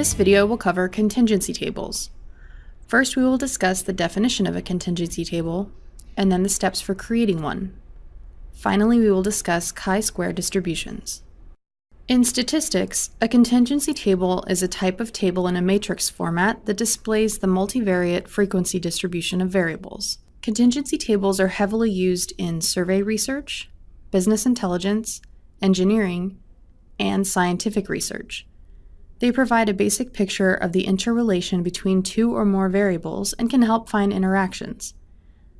This video will cover contingency tables. First, we will discuss the definition of a contingency table, and then the steps for creating one. Finally, we will discuss chi-square distributions. In statistics, a contingency table is a type of table in a matrix format that displays the multivariate frequency distribution of variables. Contingency tables are heavily used in survey research, business intelligence, engineering, and scientific research. They provide a basic picture of the interrelation between two or more variables and can help find interactions.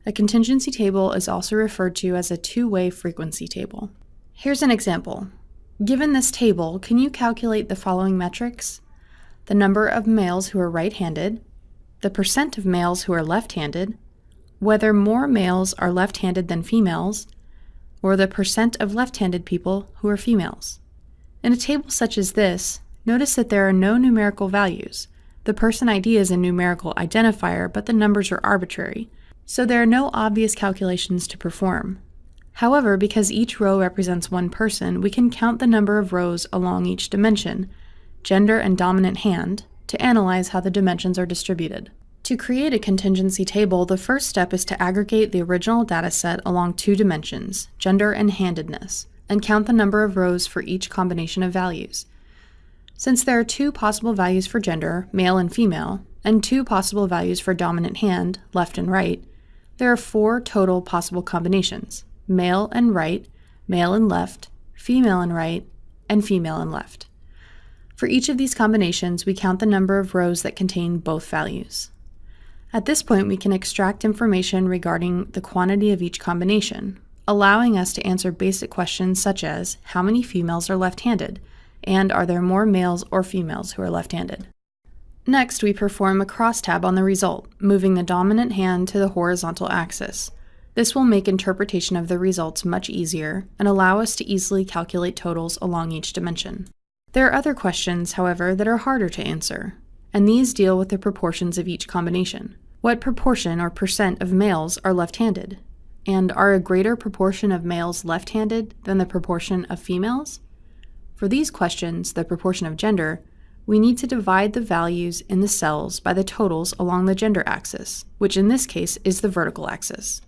A contingency table is also referred to as a two-way frequency table. Here's an example. Given this table, can you calculate the following metrics? The number of males who are right-handed, the percent of males who are left-handed, whether more males are left-handed than females, or the percent of left-handed people who are females. In a table such as this, Notice that there are no numerical values. The person ID is a numerical identifier, but the numbers are arbitrary, so there are no obvious calculations to perform. However, because each row represents one person, we can count the number of rows along each dimension, gender and dominant hand, to analyze how the dimensions are distributed. To create a contingency table, the first step is to aggregate the original dataset along two dimensions, gender and handedness, and count the number of rows for each combination of values. Since there are two possible values for gender, male and female, and two possible values for dominant hand, left and right, there are four total possible combinations, male and right, male and left, female and right, and female and left. For each of these combinations, we count the number of rows that contain both values. At this point, we can extract information regarding the quantity of each combination, allowing us to answer basic questions such as how many females are left-handed, and are there more males or females who are left-handed. Next, we perform a crosstab on the result, moving the dominant hand to the horizontal axis. This will make interpretation of the results much easier and allow us to easily calculate totals along each dimension. There are other questions, however, that are harder to answer, and these deal with the proportions of each combination. What proportion or percent of males are left-handed? And are a greater proportion of males left-handed than the proportion of females? For these questions, the proportion of gender, we need to divide the values in the cells by the totals along the gender axis, which in this case is the vertical axis.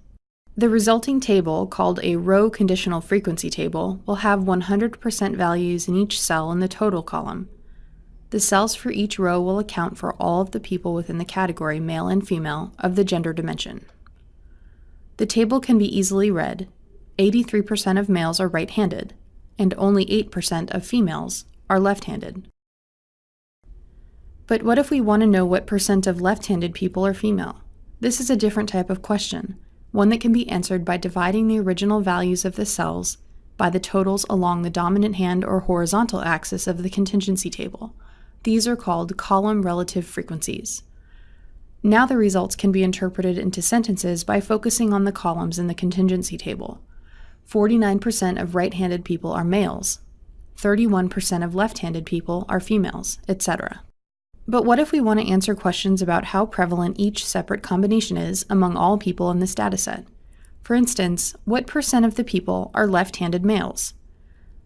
The resulting table, called a row conditional frequency table, will have 100% values in each cell in the total column. The cells for each row will account for all of the people within the category male and female of the gender dimension. The table can be easily read. 83% of males are right-handed, and only 8% of females are left-handed. But what if we want to know what percent of left-handed people are female? This is a different type of question, one that can be answered by dividing the original values of the cells by the totals along the dominant hand or horizontal axis of the contingency table. These are called column relative frequencies. Now the results can be interpreted into sentences by focusing on the columns in the contingency table. 49% of right-handed people are males, 31% of left-handed people are females, etc. But what if we want to answer questions about how prevalent each separate combination is among all people in this dataset? For instance, what percent of the people are left-handed males?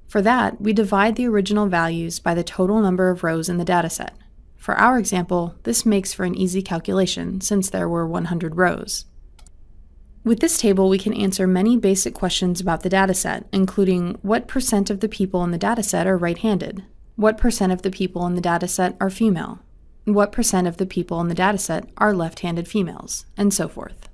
For that, we divide the original values by the total number of rows in the dataset. For our example, this makes for an easy calculation since there were 100 rows. With this table, we can answer many basic questions about the dataset, including what percent of the people in the dataset are right-handed, what percent of the people in the dataset are female, what percent of the people in the dataset are left-handed females, and so forth.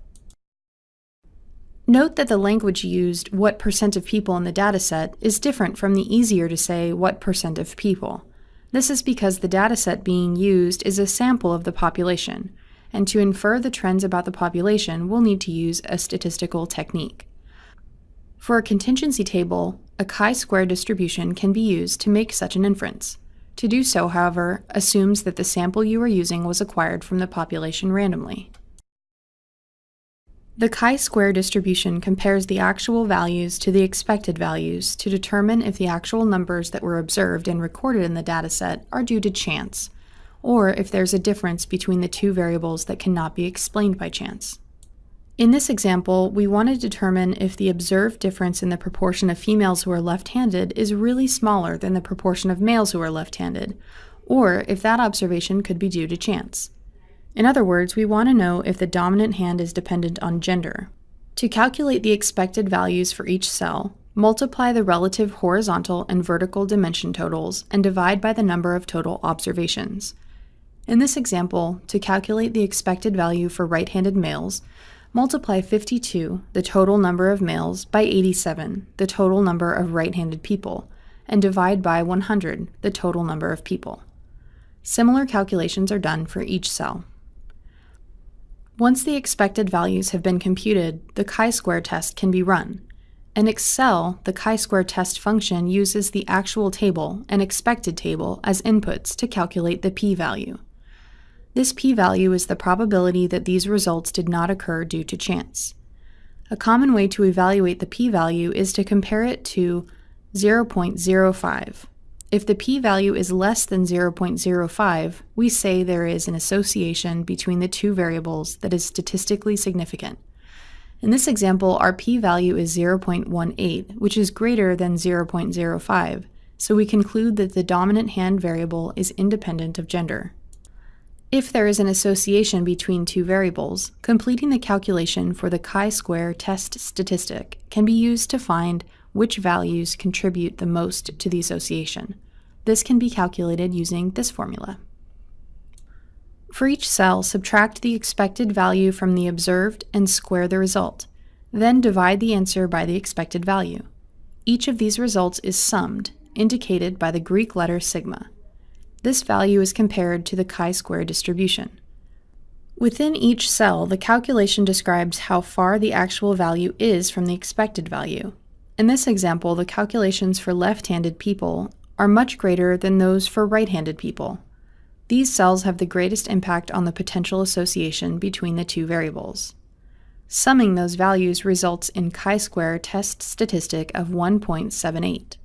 Note that the language used, what percent of people in the dataset, is different from the easier to say, what percent of people. This is because the dataset being used is a sample of the population, and to infer the trends about the population, we'll need to use a statistical technique. For a contingency table, a chi-square distribution can be used to make such an inference. To do so, however, assumes that the sample you are using was acquired from the population randomly. The chi-square distribution compares the actual values to the expected values to determine if the actual numbers that were observed and recorded in the dataset are due to chance, or if there's a difference between the two variables that cannot be explained by chance. In this example, we want to determine if the observed difference in the proportion of females who are left-handed is really smaller than the proportion of males who are left-handed, or if that observation could be due to chance. In other words, we want to know if the dominant hand is dependent on gender. To calculate the expected values for each cell, multiply the relative horizontal and vertical dimension totals and divide by the number of total observations. In this example, to calculate the expected value for right-handed males, multiply 52, the total number of males, by 87, the total number of right-handed people, and divide by 100, the total number of people. Similar calculations are done for each cell. Once the expected values have been computed, the chi-square test can be run. In Excel, the chi-square test function uses the actual table and expected table as inputs to calculate the p-value. This p-value is the probability that these results did not occur due to chance. A common way to evaluate the p-value is to compare it to 0.05. If the p-value is less than 0.05, we say there is an association between the two variables that is statistically significant. In this example, our p-value is 0.18, which is greater than 0.05, so we conclude that the dominant hand variable is independent of gender. If there is an association between two variables, completing the calculation for the chi-square test statistic can be used to find which values contribute the most to the association. This can be calculated using this formula. For each cell, subtract the expected value from the observed and square the result. Then divide the answer by the expected value. Each of these results is summed, indicated by the Greek letter sigma. This value is compared to the chi-square distribution. Within each cell, the calculation describes how far the actual value is from the expected value. In this example, the calculations for left-handed people are much greater than those for right-handed people. These cells have the greatest impact on the potential association between the two variables. Summing those values results in chi-square test statistic of 1.78.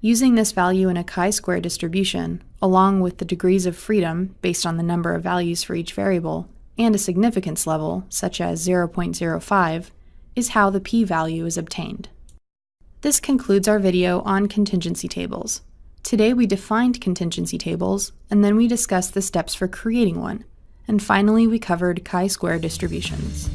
Using this value in a chi-square distribution, along with the degrees of freedom based on the number of values for each variable, and a significance level, such as 0.05, is how the p-value is obtained. This concludes our video on contingency tables. Today we defined contingency tables, and then we discussed the steps for creating one, and finally we covered chi-square distributions.